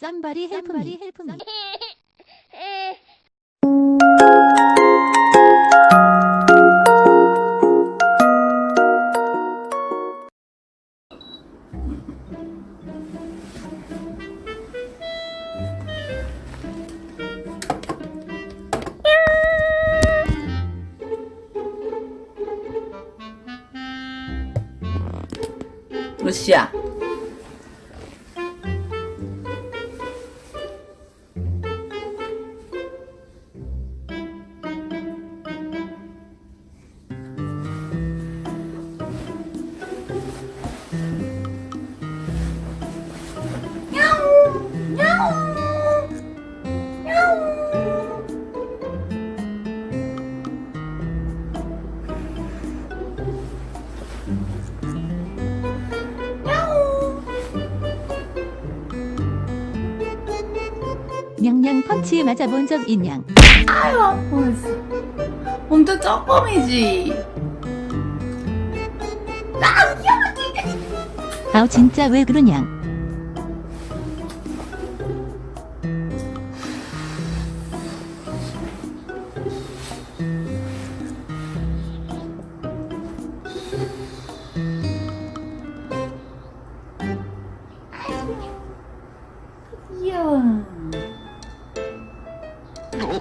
쌈바리 헬프미. 헬프미. 러시아. 냥냥 펀치 맞아본 적 있냐? 아유 아파했어 엄청 조금이지. 아 귀여워 아우 진짜 왜 그러냐 귀여워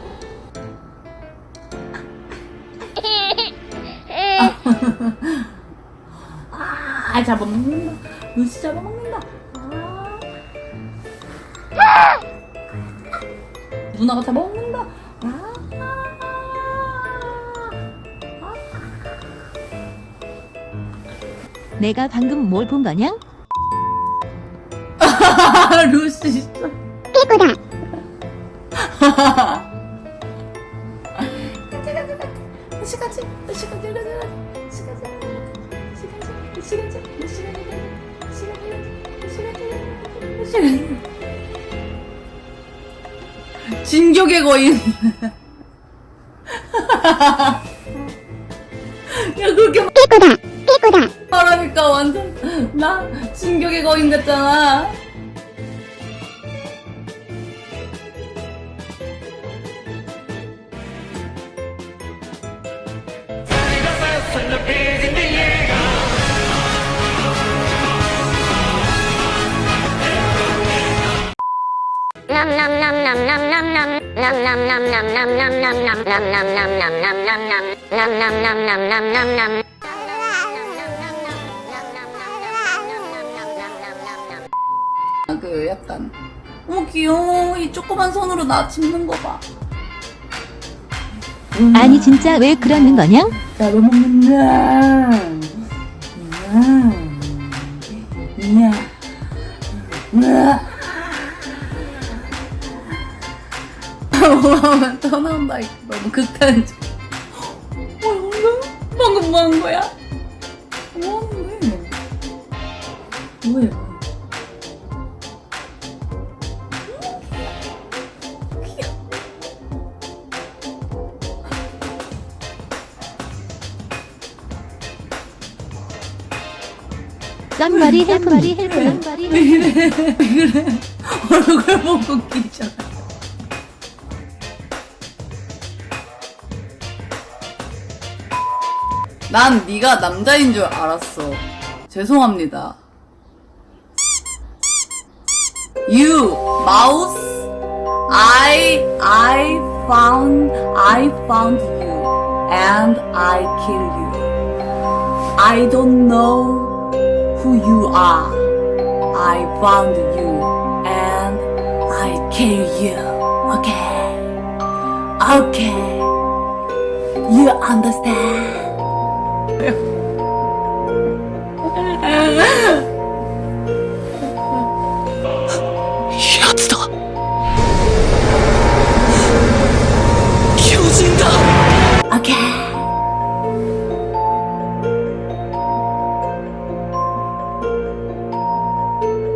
아, 잡아먹는다. 루시 잡아먹는다. 아. 누나가 잡아먹는다. 아. 내가 방금 뭘 본? 아, 루시 진짜. 피구다 루시 같이, 루시 같이, 루시 같이, 루시 같이, 루시 같이, 루시 같이, 루시 같이, 루시 같이, 루시 같이. 진격의 거인. 야 그렇게 피구다 피구다 말하니까 완전 나 진격의 거인 같잖아. 그 약간 어머 귀여워 이 조그만 손으로 나 짚는 거 봐. 아니 진짜 왜 그러는 거냥? 잡아먹는다. 야, 야. 떠나온다. 이거 너무 극단적. 어, 방금 방금 뭐 한 거야? 뭐 하는 거야? 뭐야? Help me. Somebody help me. 왜 그래? 왜 그래? 얼굴 보고 끼잖아. 난 네가 남자인 줄 알았어. 죄송합니다. You mouse. I I found I found you and I kill you. I don't know who you are. I found you and I kill you. Okay. Okay. You understand? Yeah.